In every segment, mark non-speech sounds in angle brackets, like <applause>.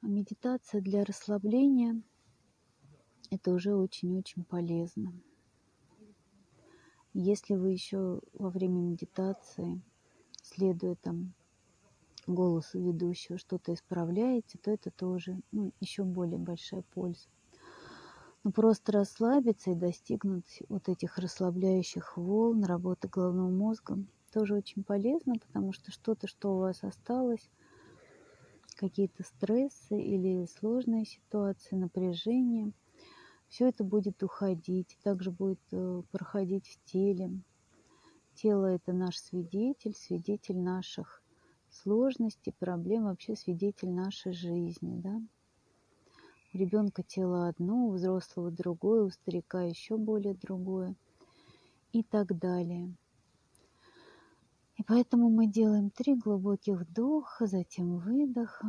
Медитация для расслабления – это уже очень-очень полезно. Если вы еще во время медитации, следуя там голосу ведущего, что-то исправляете, то это тоже ну, еще более большая польза. Но просто расслабиться и достигнуть вот этих расслабляющих волн работы головного мозга тоже очень полезно, потому что что-то, что у вас осталось, какие-то стрессы или сложные ситуации, напряжение, все это будет уходить, также будет э, проходить в теле. Тело – это наш свидетель, свидетель наших сложностей, проблем, вообще свидетель нашей жизни. Да? У ребенка тело одно, у взрослого другое, у старика еще более другое и так далее. Поэтому мы делаем три глубоких вдоха, затем выдоха.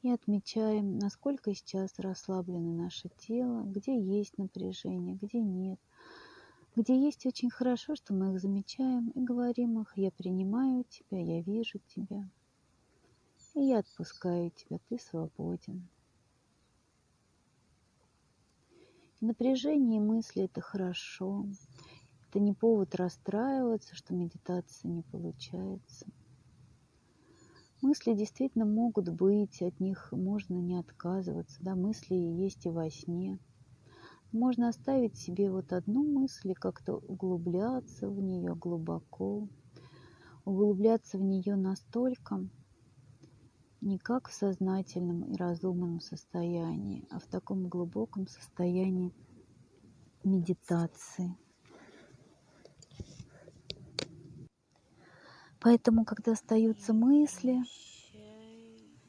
И отмечаем, насколько сейчас расслаблено наше тело, где есть напряжение, где нет. Где есть очень хорошо, что мы их замечаем и говорим их, я принимаю тебя, я вижу тебя. И я отпускаю тебя, ты свободен. Напряжение мысли – это хорошо. Это не повод расстраиваться, что медитация не получается. Мысли действительно могут быть, от них можно не отказываться. Да, мысли есть и во сне. Можно оставить себе вот одну мысль и как-то углубляться в нее глубоко. Углубляться в нее настолько, не как в сознательном и разумном состоянии, а в таком глубоком состоянии медитации. Поэтому, когда остаются мысли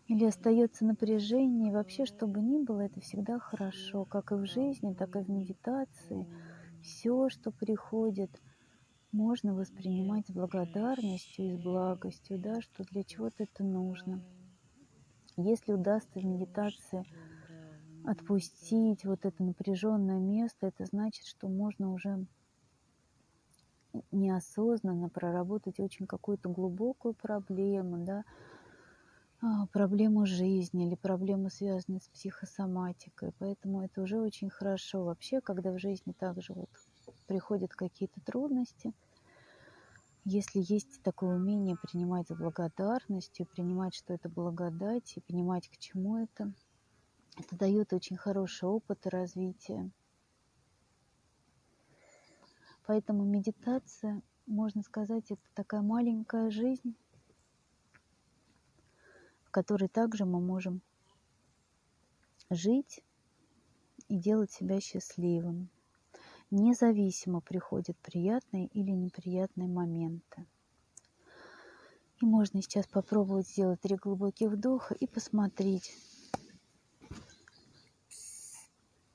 или остается напряжение, вообще, что бы ни было, это всегда хорошо, как и в жизни, так и в медитации. Все, что приходит, можно воспринимать с благодарностью и с благостью, да, что для чего-то это нужно. Если удастся в медитации отпустить вот это напряженное место, это значит, что можно уже неосознанно проработать очень какую-то глубокую проблему, да, а, проблему жизни или проблему, связанную с психосоматикой. Поэтому это уже очень хорошо. Вообще, когда в жизни также вот приходят какие-то трудности, если есть такое умение принимать с благодарностью, принимать, что это благодать, и понимать, к чему это, это дает очень хороший опыт и развитие. Поэтому медитация, можно сказать, это такая маленькая жизнь, в которой также мы можем жить и делать себя счастливым. Независимо приходят приятные или неприятные моменты. И можно сейчас попробовать сделать три глубоких вдоха и посмотреть,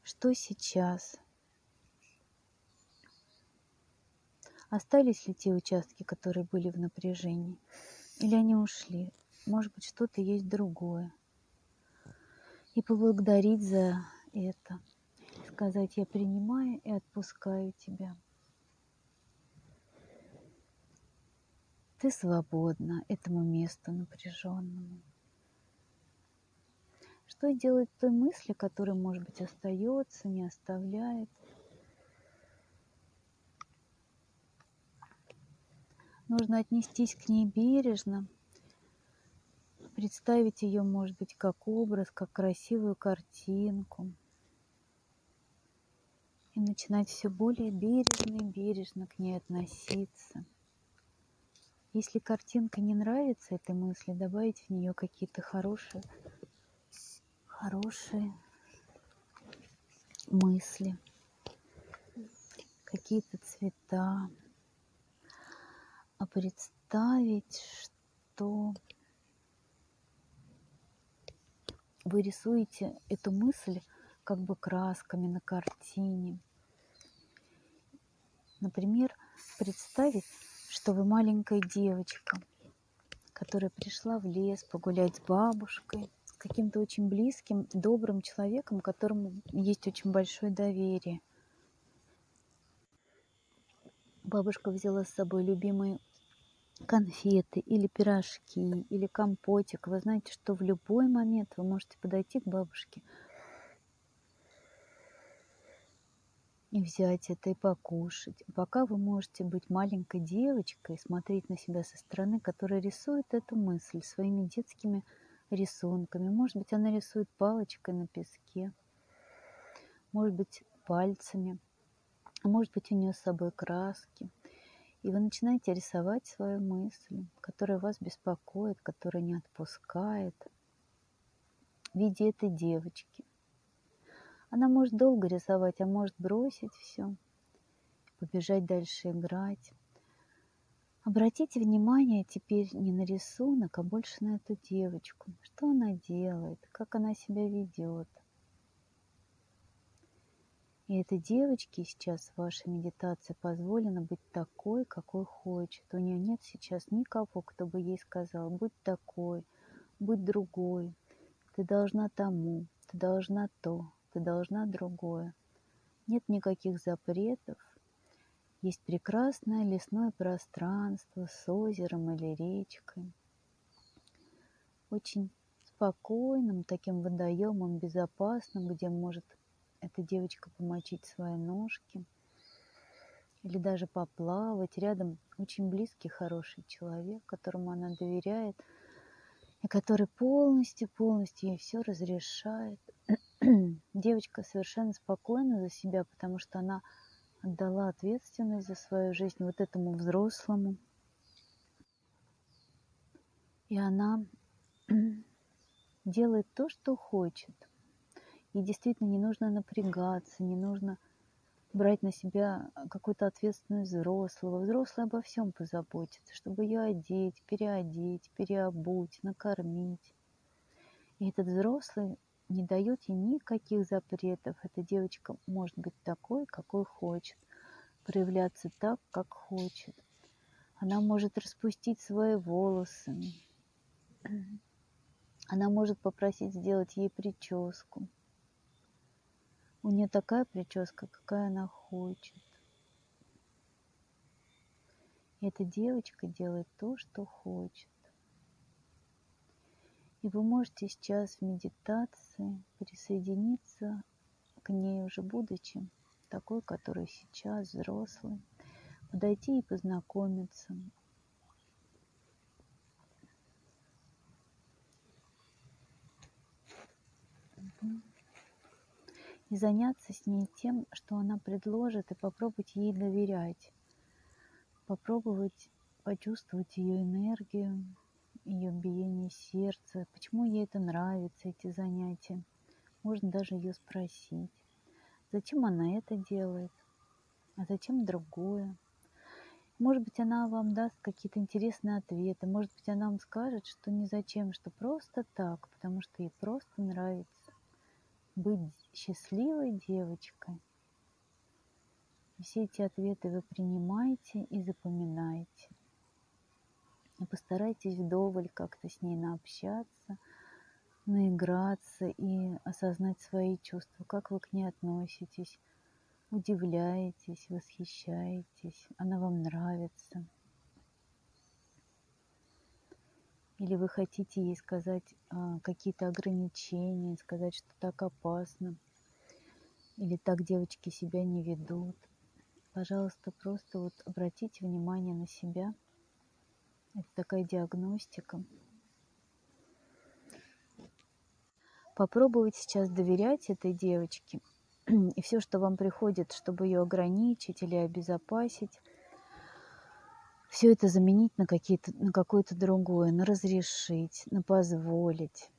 что сейчас – Остались ли те участки, которые были в напряжении? Или они ушли? Может быть, что-то есть другое. И поблагодарить за это. Сказать, я принимаю и отпускаю тебя. Ты свободна этому месту напряженному. Что делать той мысли, которая, может быть, остается, не оставляет – Нужно отнестись к ней бережно, представить ее, может быть, как образ, как красивую картинку. И начинать все более бережно и бережно к ней относиться. Если картинка не нравится этой мысли, добавить в нее какие-то хорошие, хорошие мысли, какие-то цвета, а представить, что вы рисуете эту мысль как бы красками на картине. Например, представить, что вы маленькая девочка, которая пришла в лес погулять с бабушкой, с каким-то очень близким, добрым человеком, которому есть очень большое доверие. Бабушка взяла с собой любимый конфеты или пирожки или компотик, вы знаете, что в любой момент вы можете подойти к бабушке и взять это и покушать. Пока вы можете быть маленькой девочкой, смотреть на себя со стороны, которая рисует эту мысль своими детскими рисунками. Может быть, она рисует палочкой на песке, может быть, пальцами, может быть, у нее с собой краски. И вы начинаете рисовать свою мысль, которая вас беспокоит, которая не отпускает, в виде этой девочки. Она может долго рисовать, а может бросить все, побежать дальше играть. Обратите внимание теперь не на рисунок, а больше на эту девочку. Что она делает, как она себя ведет. И этой девочке сейчас в вашей медитации позволено быть такой, какой хочет. У нее нет сейчас никого, кто бы ей сказал, будь такой, будь другой. Ты должна тому, ты должна то, ты должна другое. Нет никаких запретов. Есть прекрасное лесное пространство с озером или речкой. Очень спокойным таким водоемом, безопасным, где может эта девочка помочить свои ножки или даже поплавать. Рядом очень близкий, хороший человек, которому она доверяет – и который полностью, полностью ей все разрешает. <clears throat> Девочка совершенно спокойна за себя, потому что она отдала ответственность за свою жизнь вот этому взрослому. И она <clears throat> делает то, что хочет. И действительно не нужно напрягаться, не нужно брать на себя какую-то ответственность взрослого. Взрослый обо всем позаботится, чтобы ее одеть, переодеть, переобуть, накормить. И этот взрослый не дает ей никаких запретов. Эта девочка может быть такой, какой хочет, проявляться так, как хочет. Она может распустить свои волосы. Она может попросить сделать ей прическу. У нее такая прическа, какая она хочет. И эта девочка делает то, что хочет. И вы можете сейчас в медитации присоединиться к ней уже будучи такой, который сейчас взрослый, подойти и познакомиться. Mm-hmm и заняться с ней тем, что она предложит, и попробовать ей доверять, попробовать почувствовать ее энергию, ее биение сердца, почему ей это нравится, эти занятия. Можно даже ее спросить, зачем она это делает, а зачем другое. Может быть, она вам даст какие-то интересные ответы, может быть, она вам скажет, что не зачем, что просто так, потому что ей просто нравится быть счастливой девочкой. Все эти ответы вы принимаете и запоминаете. И постарайтесь вдоволь как-то с ней наобщаться, наиграться и осознать свои чувства, как вы к ней относитесь, удивляетесь, восхищаетесь, она вам нравится – Или вы хотите ей сказать а, какие-то ограничения, сказать, что так опасно, или так девочки себя не ведут. Пожалуйста, просто вот обратите внимание на себя. Это такая диагностика. Попробуйте сейчас доверять этой девочке. <clears throat> И все, что вам приходит, чтобы ее ограничить или обезопасить, все это заменить на, какие-то, на какое-то другое, на разрешить, на позволить,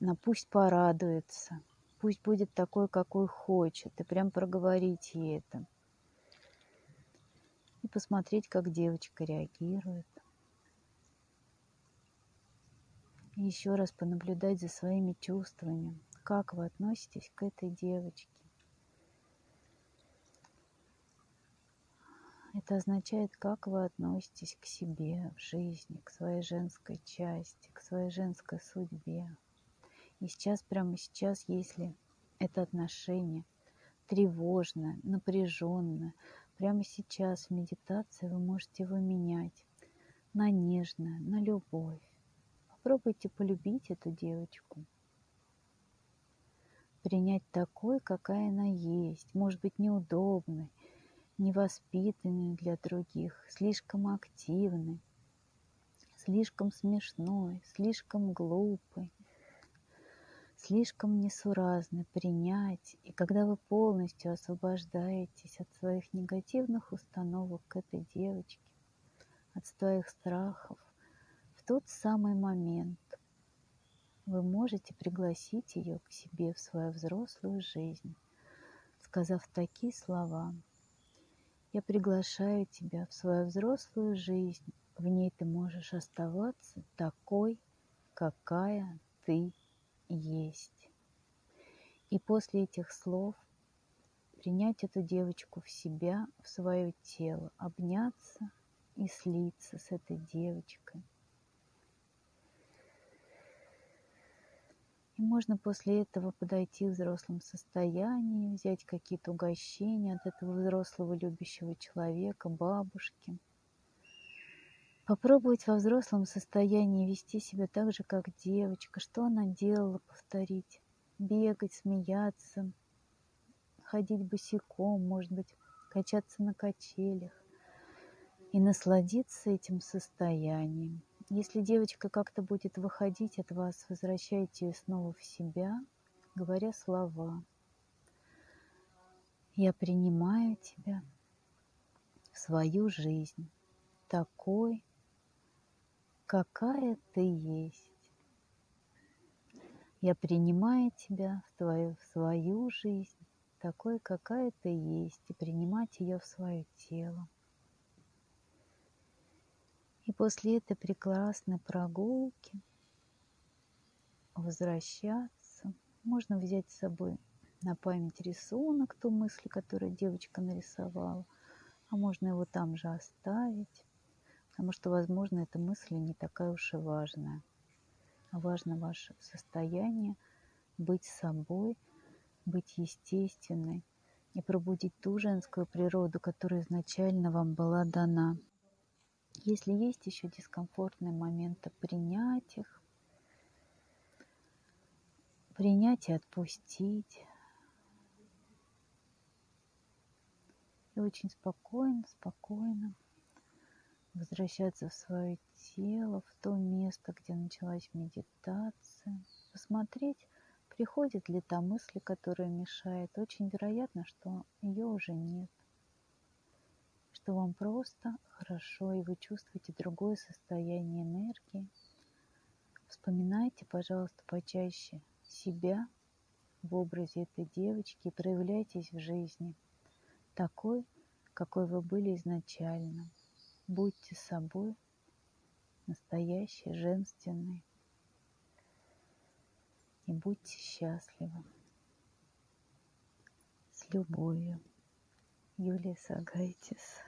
на пусть порадуется, пусть будет такой, какой хочет, и прям проговорить ей это. И посмотреть, как девочка реагирует. И еще раз понаблюдать за своими чувствами, как вы относитесь к этой девочке. Это означает, как вы относитесь к себе в жизни, к своей женской части, к своей женской судьбе. И сейчас, прямо сейчас, если это отношение тревожное, напряженное, прямо сейчас в медитации вы можете его менять. на нежное, на любовь. Попробуйте полюбить эту девочку. Принять такой, какая она есть. Может быть, неудобной, невоспитанной для других, слишком активной, слишком смешной, слишком глупой, слишком несуразной принять. И когда вы полностью освобождаетесь от своих негативных установок к этой девочке, от своих страхов, в тот самый момент вы можете пригласить ее к себе в свою взрослую жизнь, сказав такие слова. Я приглашаю тебя в свою взрослую жизнь. В ней ты можешь оставаться такой, какая ты есть. И после этих слов принять эту девочку в себя, в свое тело, обняться и слиться с этой девочкой. И можно после этого подойти в взрослом состоянии, взять какие-то угощения от этого взрослого любящего человека, бабушки. Попробовать во взрослом состоянии вести себя так же, как девочка. Что она делала, повторить. Бегать, смеяться, ходить босиком, может быть, качаться на качелях. И насладиться этим состоянием. Если девочка как-то будет выходить от вас, возвращайте ее снова в себя, говоря слова. Я принимаю тебя в свою жизнь такой, какая ты есть. Я принимаю тебя в твою в свою жизнь такой, какая ты есть, и принимать ее в свое тело. И после этой прекрасной прогулки возвращаться. Можно взять с собой на память рисунок, ту мысль, которую девочка нарисовала, а можно его там же оставить, потому что, возможно, эта мысль не такая уж и важная. А важно ваше состояние, быть собой, быть естественной и пробудить ту женскую природу, которая изначально вам была дана. Если есть еще дискомфортные моменты, принять их, принять и отпустить. И очень спокойно, спокойно возвращаться в свое тело, в то место, где началась медитация. Посмотреть, приходит ли та мысль, которая мешает. Очень вероятно, что ее уже нет что вам просто хорошо, и вы чувствуете другое состояние энергии. Вспоминайте, пожалуйста, почаще себя в образе этой девочки и проявляйтесь в жизни такой, какой вы были изначально. Будьте собой, настоящей, женственной, и будьте счастливы. С любовью. Юлия Сагайтис.